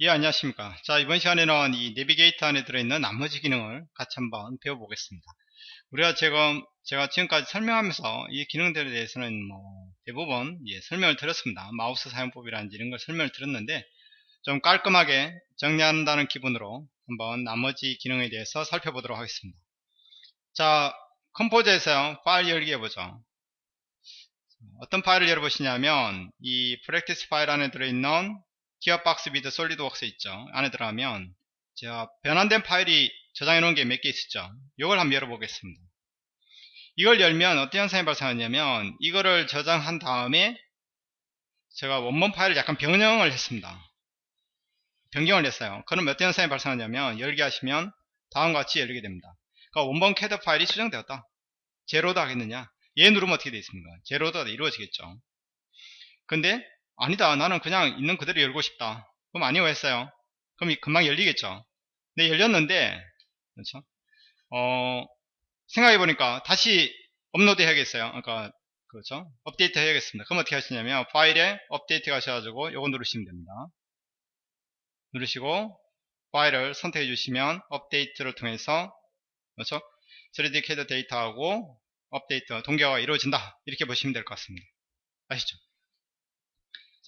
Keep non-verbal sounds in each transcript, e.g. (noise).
예 안녕하십니까. 자 이번 시간에는 이 내비게이터 안에 들어있는 나머지 기능을 같이 한번 배워보겠습니다. 우리가 지금 제가 지금까지 설명하면서 이 기능들에 대해서는 뭐 대부분 예, 설명을 드렸습니다. 마우스 사용법이라든지 이런 걸 설명을 드렸는데 좀 깔끔하게 정리한다는 기분으로 한번 나머지 기능에 대해서 살펴보도록 하겠습니다. 자 컴포즈에서 파일 열기 해보죠. 어떤 파일을 열어보시냐면 이 practice 파일 안에 들어있는 기어박스 비드 솔리드웍스 있죠. 안에 들어가면 제가 변환된 파일이 저장해 놓은 게 몇 개 있었죠. 이걸 한번 열어보겠습니다. 이걸 열면 어떤 현상이 발생하냐면 이거를 저장한 다음에 제가 원본 파일을 약간 변형을 했습니다. 변경을 했어요. 그럼 어떤 현상이 발생하냐면 열기 하시면 다음과 같이 열리게 됩니다. 그러니까 원본 캐드 파일이 수정되었다. 재로드 하겠느냐? 예 누르면 어떻게 되어 있습니까? 재로드 이루어지겠죠. 근데 아니다 나는 그냥 있는 그대로 열고 싶다. 그럼 아니요 했어요. 그럼 금방 열리겠죠. 네 열렸는데 그렇죠? 어 생각해보니까 다시 업로드 해야겠어요. 그러니까 그렇죠? 업데이트 해야겠습니다. 그럼 어떻게 하시냐면 파일에 업데이트 가셔가지고 요거 누르시면 됩니다. 누르시고 파일을 선택해 주시면 업데이트를 통해서 그렇죠? 3D CAD 데이터하고 업데이트 동기화가 이루어진다. 이렇게 보시면 될 것 같습니다. 아시죠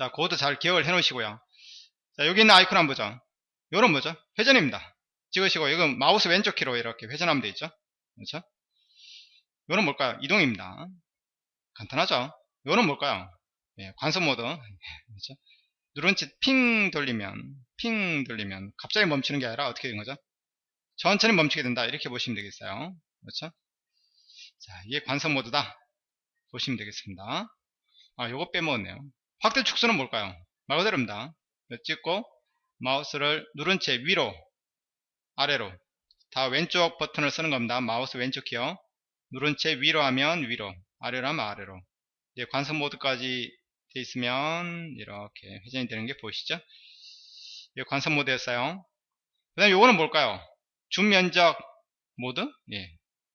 자, 그것도 잘 기억을 해 놓으시고요. 자, 여기 있는 아이콘 한번 보죠. 요런 뭐죠? 회전입니다. 찍으시고, 이건 마우스 왼쪽 키로 이렇게 회전하면 되겠죠? 그렇죠? 요런 뭘까요? 이동입니다. 간단하죠? 요런 뭘까요? 예, 관성 모드. (laughs) 그렇죠? 누른 채핑 돌리면, 핑 돌리면, 갑자기 멈추는 게 아니라 어떻게 된 거죠? 천천히 멈추게 된다. 이렇게 보시면 되겠어요. 그렇죠? 자, 이게 관성 모드다. 보시면 되겠습니다. 아, 요거 빼먹었네요. 확대 축소는 뭘까요? 말 그대로입니다. 찍고 마우스를 누른 채 위로 아래로 다 왼쪽 버튼을 쓰는 겁니다. 마우스 왼쪽 키요. 누른 채 위로 하면 위로 아래로 하면 아래로 이제 관성 모드까지 돼 있으면 이렇게 회전이 되는 게 보이시죠? 이 관성 모드였어요. 그 다음에 요거는 뭘까요? 줌 면적 모드? 예.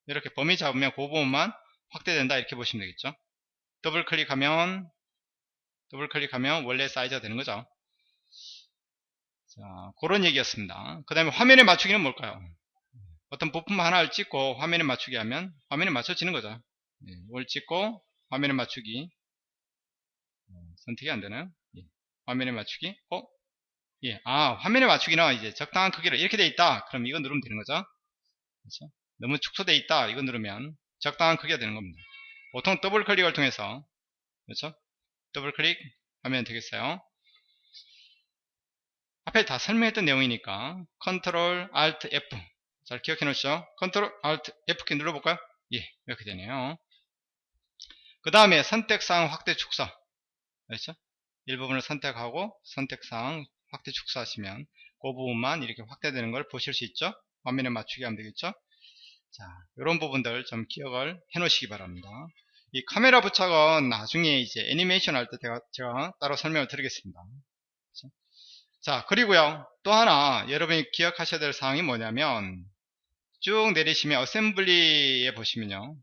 이렇게 범위 잡으면 그 부분만 확대된다 이렇게 보시면 되겠죠. 더블 클릭하면 더블 클릭하면 원래 사이즈가 되는 거죠. 자, 그런 얘기였습니다. 그 다음에 화면에 맞추기는 뭘까요? 어떤 부품 하나를 찍고 화면에 맞추기 하면 화면에 맞춰지는 거죠. 네, 이걸 찍고 화면에 맞추기 어, 선택이 안 되나요? 예, 화면에 맞추기 어? 예, 아 화면에 맞추기는 이제 적당한 크기로 이렇게 돼 있다. 그럼 이거 누르면 되는 거죠. 그렇죠? 너무 축소돼 있다. 이거 누르면 적당한 크기가 되는 겁니다. 보통 더블 클릭을 통해서 그렇죠? 더블 클릭 하면 되겠어요. 앞에 다 설명했던 내용이니까 컨트롤 Alt F. 잘 기억해 놓으시죠? 컨트롤 Alt F키 눌러볼까요? 예 이렇게 되네요. 그 다음에 선택사항 확대 축소 그렇죠? 일부분을 선택하고 선택사항 확대 축소하시면 그 부분만 이렇게 확대되는 걸 보실 수 있죠? 화면에 맞추게 하면 되겠죠? 자 이런 부분들 좀 기억을 해 놓으시기 바랍니다 이 카메라 부착은 나중에 이제 애니메이션 할 때 제가, 제가 따로 설명을 드리겠습니다. 그렇죠? 자, 그리고요. 또 하나 여러분이 기억하셔야 될 사항이 뭐냐면 쭉 내리시면 어셈블리에 보시면요.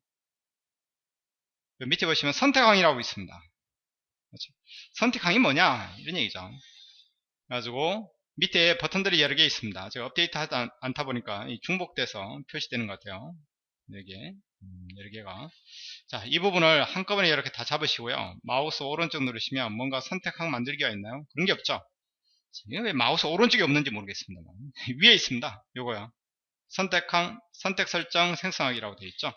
그 밑에 보시면 선택항이라고 있습니다. 그렇죠? 선택항이 뭐냐? 이런 얘기죠. 그래가지고 밑에 버튼들이 여러 개 있습니다. 제가 업데이트 하지 않다 보니까 중복돼서 표시되는 것 같아요. 여기에 음, 여러 개가 자, 이 부분을 한꺼번에 이렇게 다 잡으시고요. 마우스 오른쪽 누르시면 뭔가 선택항 만들기가 있나요? 그런 게 없죠. 왜 마우스 오른쪽에 없는지 모르겠습니다. (laughs) 위에 있습니다. 요거요. 선택항, 선택 설정 생성하기라고 되어 있죠.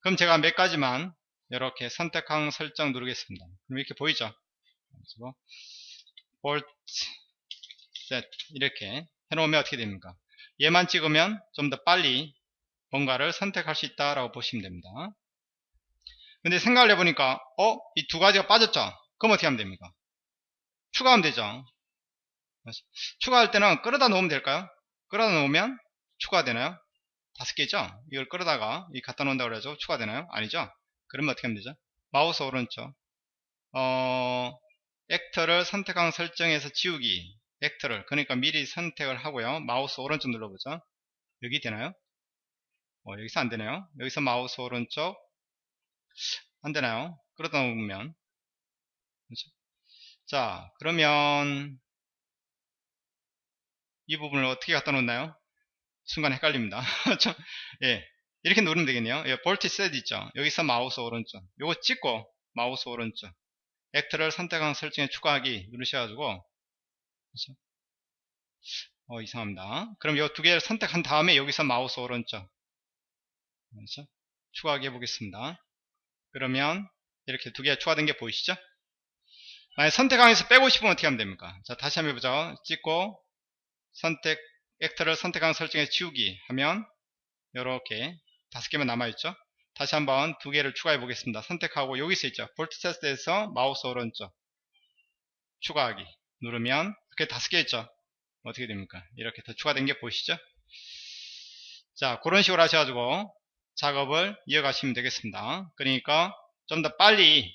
그럼 제가 몇 가지만 이렇게 선택항 설정 누르겠습니다. 그럼 이렇게 보이죠? 그래서 볼트 셋 이렇게 해놓으면 어떻게 됩니까? 얘만 찍으면 좀 더 빨리 뭔가를 선택할 수 있다라고 보시면 됩니다. 근데 생각을 해보니까 어? 이 두 가지가 빠졌죠? 그럼 어떻게 하면 됩니까? 추가하면 되죠. 추가할 때는 끌어다 놓으면 될까요? 끌어다 놓으면 추가되나요? 다섯 개죠? 이걸 끌어다가 이 갖다 놓는다고 그래서 추가되나요? 아니죠? 그러면 어떻게 하면 되죠? 마우스 오른쪽 어, actor를 선택한 설정에서 지우기 actor를 그러니까 미리 선택을 하고요 마우스 오른쪽 눌러보죠 여기 되나요? 어, 여기서 안되네요 여기서 마우스 오른쪽 안되나요? 그러다 보면 그렇죠? 자 그러면 이 부분을 어떻게 갖다 놓나요? 순간 헷갈립니다. (laughs) 예. 이렇게 누르면 되겠네요. 예, 볼트 셋 있죠. 여기서 마우스 오른쪽. 요거 찍고 마우스 오른쪽. actor를 선택한 설정에 추가하기 누르셔가지고 그렇죠? 어 이상합니다. 그럼 요 두 개를 선택한 다음에 여기서 마우스 오른쪽. 그렇죠? 추가하기 해보겠습니다. 그러면 이렇게 두 개가 추가된 게 보이시죠? 만약 선택항에서 빼고 싶으면 어떻게 하면 됩니까? 자 다시 한번 해보죠. 찍고 선택 액터를 선택한 설정에 지우기 하면 이렇게 다섯 개만 남아있죠. 다시 한번 두 개를 추가해 보겠습니다. 선택하고 여기서 있죠. 볼트 테스트에서 마우스 오른쪽 추가하기 누르면 이렇게 다섯 개 있죠. 어떻게 됩니까? 이렇게 더 추가된 게 보이시죠? 자 그런 식으로 하셔가지고 작업을 이어가시면 되겠습니다. 그러니까 좀 더 빨리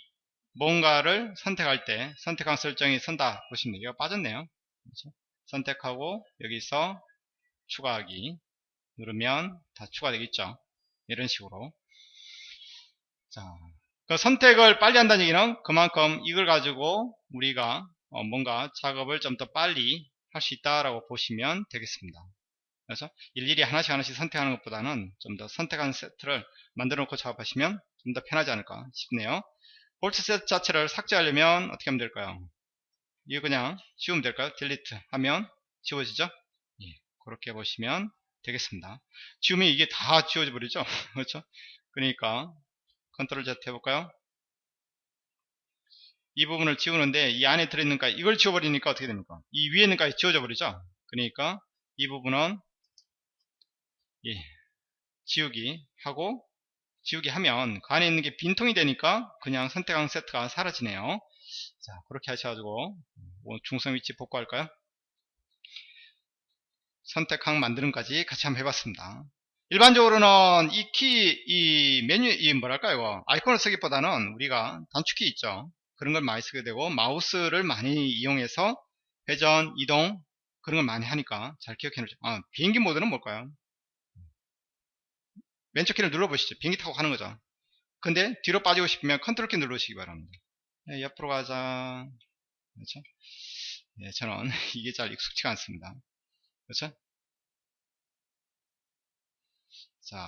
뭔가를 선택할 때 선택한 설정이 선다 보시면 돼요. 빠졌네요. 그렇죠? 선택하고 여기서 추가하기 누르면 다 추가되겠죠. 이런 식으로 자, 그 선택을 빨리 한다는 얘기는 그만큼 이걸 가지고 우리가 어 뭔가 작업을 좀 더 빨리 할 수 있다라고 보시면 되겠습니다. 그래서 일일이 하나씩 하나씩 선택하는 것보다는 좀 더 선택한 세트를 만들어 놓고 작업하시면 좀 더 편하지 않을까 싶네요. 볼트 세트 자체를 삭제하려면 어떻게 하면 될까요? 이거 그냥 지우면 될까요? delete 하면 지워지죠? 예, 그렇게 보시면 되겠습니다. 지우면 이게 다 지워져 버리죠? (laughs) 그렇죠? 그러니까 컨트롤 Z 해볼까요? 이 부분을 지우는데 이 안에 들어있는 거 이걸 지워버리니까 어떻게 됩니까? 이 위에 있는 까지 지워져 버리죠? 그러니까 이 부분은 예, 지우기 하고 지우기 하면 그 안에 있는 게 빈통이 되니까 그냥 선택한 세트가 사라지네요. 자 그렇게 하셔가지고 뭐 중성 위치 복구할까요? 선택항 만드는까지 같이 한번 해봤습니다. 일반적으로는 이 키, 이 메뉴, 이 뭐랄까요, 아이콘을 쓰기보다는 우리가 단축키 있죠. 그런 걸 많이 쓰게 되고, 마우스를 많이 이용해서 회전, 이동, 그런 걸 많이 하니까 잘 기억해 놓죠. 아, 비행기 모드는 뭘까요? 왼쪽 키를 눌러보시죠. 비행기 타고 가는 거죠. 근데 뒤로 빠지고 싶으면 컨트롤 키 누르시기 바랍니다. 네, 옆으로 가자. 그렇죠? 네, 저는 (laughs) 이게 잘 익숙치가 않습니다. 그렇죠? 자,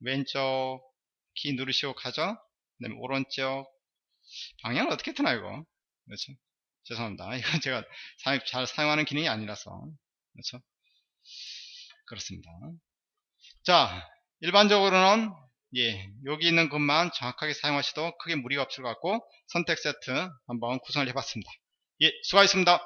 왼쪽 키 누르시고 가죠? 그 다음에 오른쪽 방향을 어떻게 트나 이거? 그렇죠? 죄송합니다. (laughs) 이건 제가 잘 사용하는 기능이 아니라서 그렇죠? 그렇습니다. 자, 일반적으로는 예, 여기 있는 것만 정확하게 사용하셔도 크게 무리가 없을 것 같고 선택 세트 한번 구성을 해봤습니다. 예, 수고하셨습니다.